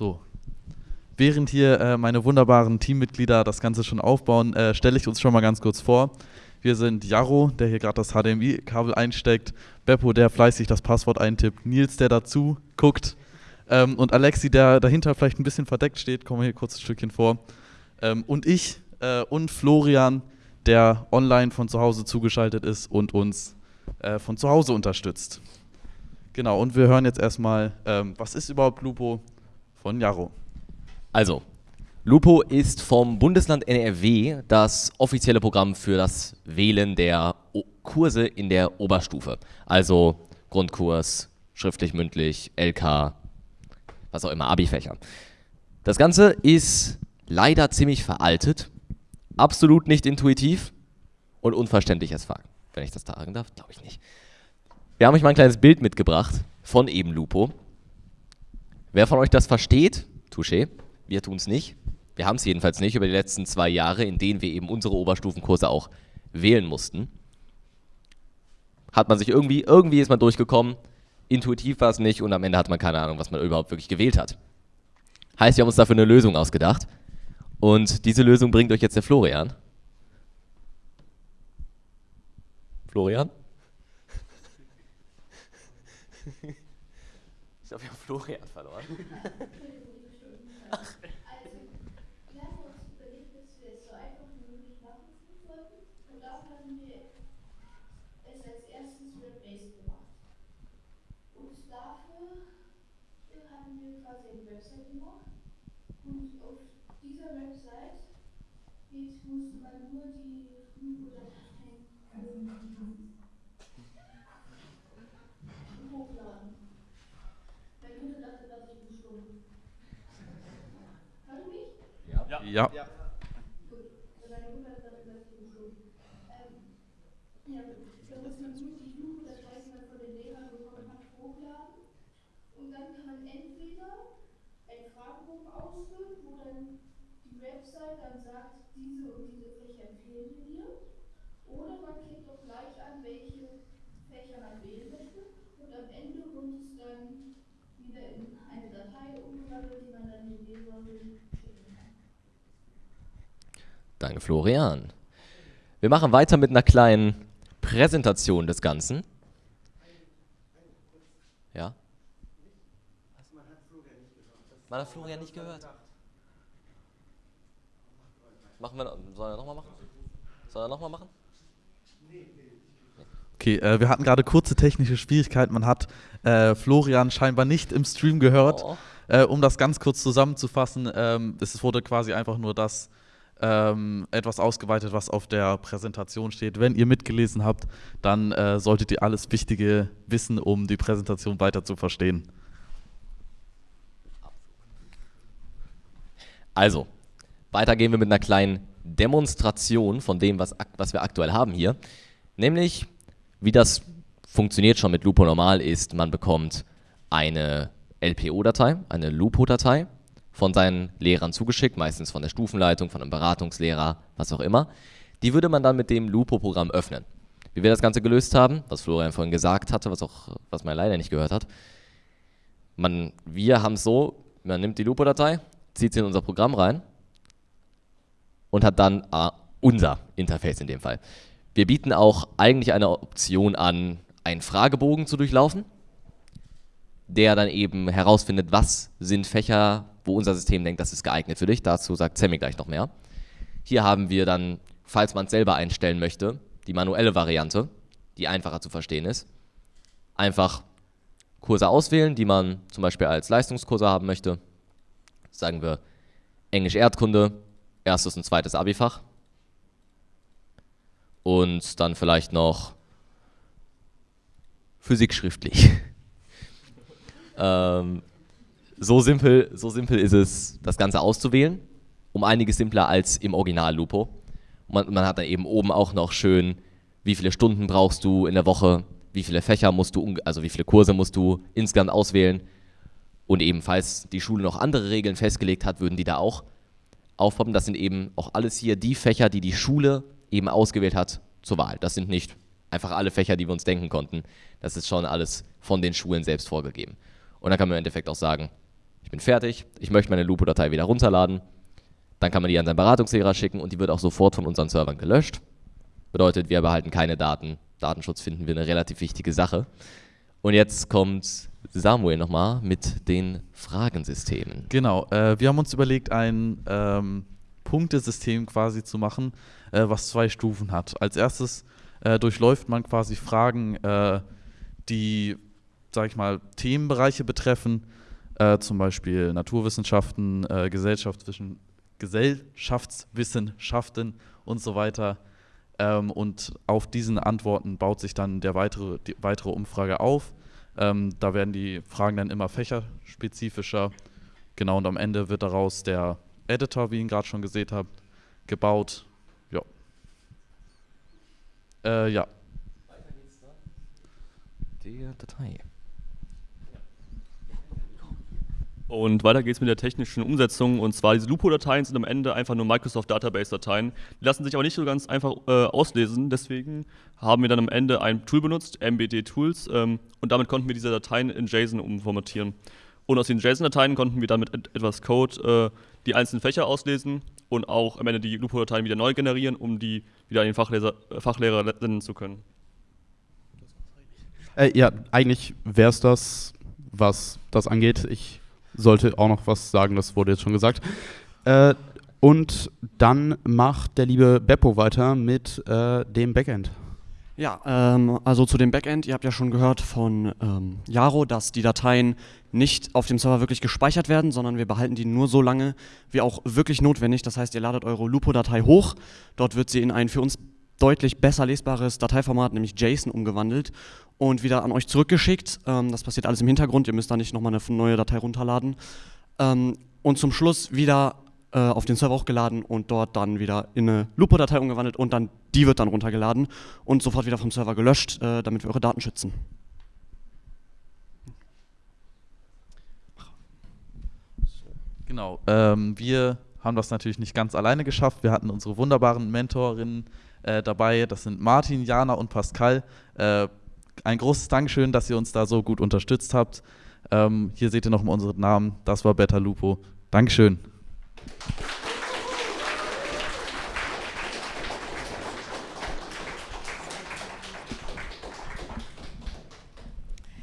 So. Während hier äh, meine wunderbaren Teammitglieder das Ganze schon aufbauen, äh, stelle ich uns schon mal ganz kurz vor. Wir sind Jaro, der hier gerade das HDMI-Kabel einsteckt, Beppo, der fleißig das Passwort eintippt, Nils, der dazu guckt ähm, und Alexi, der dahinter vielleicht ein bisschen verdeckt steht, kommen wir hier kurz ein Stückchen vor. Ähm, und ich äh, und Florian, der online von zu Hause zugeschaltet ist und uns äh, von zu Hause unterstützt. Genau, und wir hören jetzt erstmal, ähm, was ist überhaupt Lupo von Jaro. Also, Lupo ist vom Bundesland NRW das offizielle Programm für das Wählen der o Kurse in der Oberstufe. Also Grundkurs, schriftlich, mündlich, LK, was auch immer, Abi-Fächer. Das Ganze ist leider ziemlich veraltet, absolut nicht intuitiv und unverständlich als Fakt. Wenn ich das sagen darf, glaube ich nicht. Wir haben euch mal ein kleines Bild mitgebracht von eben Lupo. Wer von euch das versteht, touché, wir tun es nicht. Wir haben es jedenfalls nicht über die letzten zwei Jahre, in denen wir eben unsere Oberstufenkurse auch wählen mussten. Hat man sich irgendwie, irgendwie ist man durchgekommen, intuitiv war es nicht und am Ende hat man keine Ahnung, was man überhaupt wirklich gewählt hat. Heißt, wir haben uns dafür eine Lösung ausgedacht und diese Lösung bringt euch jetzt der Florian. Florian? Ich glaube, wir haben Florian verloren. Ach. Und dann kann man entweder einen Fragebogen ausfüllen, wo dann die Website dann sagt, diese und diese Fächer empfehlen wir dir. Oder man klickt doch gleich an, welche Fächer man wählen möchte. Und am Ende wird es dann wieder in eine Datei umgewandelt, die man dann den Leserinnen Danke, Florian. Wir machen weiter mit einer kleinen Präsentation des Ganzen. Ja? Man hat Florian nicht gehört. Machen wir, soll er nochmal machen? Soll er nochmal machen? Okay, äh, wir hatten gerade kurze technische Schwierigkeiten. Man hat äh, Florian scheinbar nicht im Stream gehört. Oh. Äh, um das ganz kurz zusammenzufassen, ähm, es wurde quasi einfach nur das ähm, etwas ausgeweitet, was auf der Präsentation steht. Wenn ihr mitgelesen habt, dann äh, solltet ihr alles Wichtige wissen, um die Präsentation weiter zu verstehen. Also, weiter gehen wir mit einer kleinen Demonstration von dem, was, was wir aktuell haben hier. Nämlich, wie das funktioniert schon mit Lupo normal ist, man bekommt eine LPO-Datei, eine Lupo-Datei von seinen Lehrern zugeschickt, meistens von der Stufenleitung, von einem Beratungslehrer, was auch immer. Die würde man dann mit dem Lupo-Programm öffnen. Wie wir das Ganze gelöst haben, was Florian vorhin gesagt hatte, was, auch, was man leider nicht gehört hat. Man, wir haben es so, man nimmt die Lupo-Datei, zieht sie in unser Programm rein und hat dann äh, unser Interface in dem Fall. Wir bieten auch eigentlich eine Option an, einen Fragebogen zu durchlaufen, der dann eben herausfindet, was sind Fächer, wo unser System denkt, das ist geeignet für dich. Dazu sagt Sammy gleich noch mehr. Hier haben wir dann, falls man es selber einstellen möchte, die manuelle Variante, die einfacher zu verstehen ist. Einfach Kurse auswählen, die man zum Beispiel als Leistungskurse haben möchte. Sagen wir Englisch Erdkunde, erstes und zweites Abifach. Und dann vielleicht noch Physik schriftlich. ähm, so simpel, so simpel ist es, das Ganze auszuwählen. Um einiges simpler als im Original Lupo. Man, man hat dann eben oben auch noch schön, wie viele Stunden brauchst du in der Woche, wie viele Fächer musst du, also wie viele Kurse musst du insgesamt auswählen. Und ebenfalls die Schule noch andere Regeln festgelegt hat, würden die da auch aufpoppen. Das sind eben auch alles hier die Fächer, die die Schule eben ausgewählt hat zur Wahl. Das sind nicht einfach alle Fächer, die wir uns denken konnten. Das ist schon alles von den Schulen selbst vorgegeben. Und dann kann man im Endeffekt auch sagen, ich bin fertig, ich möchte meine Lupo-Datei wieder runterladen. Dann kann man die an seinen Beratungslehrer schicken und die wird auch sofort von unseren Servern gelöscht. Bedeutet, wir behalten keine Daten. Datenschutz finden wir eine relativ wichtige Sache. Und jetzt kommt Samuel nochmal mit den Fragensystemen. Genau, äh, wir haben uns überlegt, ein ähm, Punktesystem quasi zu machen, äh, was zwei Stufen hat. Als erstes äh, durchläuft man quasi Fragen, äh, die, sag ich mal, Themenbereiche betreffen, äh, zum Beispiel Naturwissenschaften, äh, Gesellschaftswissen, Gesellschaftswissenschaften und so weiter. Ähm, und auf diesen Antworten baut sich dann der weitere, die weitere Umfrage auf. Ähm, da werden die Fragen dann immer fächerspezifischer. Genau, und am Ende wird daraus der Editor, wie ihr ihn gerade schon gesehen habt, gebaut. Ja. Äh, ja. Der Datei. Und weiter geht's mit der technischen Umsetzung. Und zwar diese Lupo-Dateien sind am Ende einfach nur Microsoft Database-Dateien. Die lassen sich aber nicht so ganz einfach äh, auslesen. Deswegen haben wir dann am Ende ein Tool benutzt, MBD Tools. Ähm, und damit konnten wir diese Dateien in JSON umformatieren. Und aus den JSON-Dateien konnten wir dann mit et etwas Code äh, die einzelnen Fächer auslesen und auch am Ende die Lupo-Dateien wieder neu generieren, um die wieder an den Fachleser, äh, Fachlehrer senden zu können. Äh, ja, eigentlich wäre es das, was das angeht. Ich sollte auch noch was sagen, das wurde jetzt schon gesagt. Äh, und dann macht der liebe Beppo weiter mit äh, dem Backend. Ja, ähm, also zu dem Backend, ihr habt ja schon gehört von ähm, Jaro, dass die Dateien nicht auf dem Server wirklich gespeichert werden, sondern wir behalten die nur so lange, wie auch wirklich notwendig. Das heißt, ihr ladet eure Lupo-Datei hoch, dort wird sie in ein für uns deutlich besser lesbares Dateiformat, nämlich JSON, umgewandelt und wieder an euch zurückgeschickt. Ähm, das passiert alles im Hintergrund, ihr müsst da nicht nochmal eine neue Datei runterladen. Ähm, und zum Schluss wieder äh, auf den Server hochgeladen und dort dann wieder in eine Lupo-Datei umgewandelt und dann die wird dann runtergeladen und sofort wieder vom Server gelöscht, äh, damit wir eure Daten schützen. Genau. Ähm, wir haben das natürlich nicht ganz alleine geschafft. Wir hatten unsere wunderbaren Mentorinnen äh, dabei. Das sind Martin, Jana und Pascal. Äh, ein großes Dankeschön, dass ihr uns da so gut unterstützt habt. Ähm, hier seht ihr nochmal unseren Namen. Das war Beta Lupo. Dankeschön.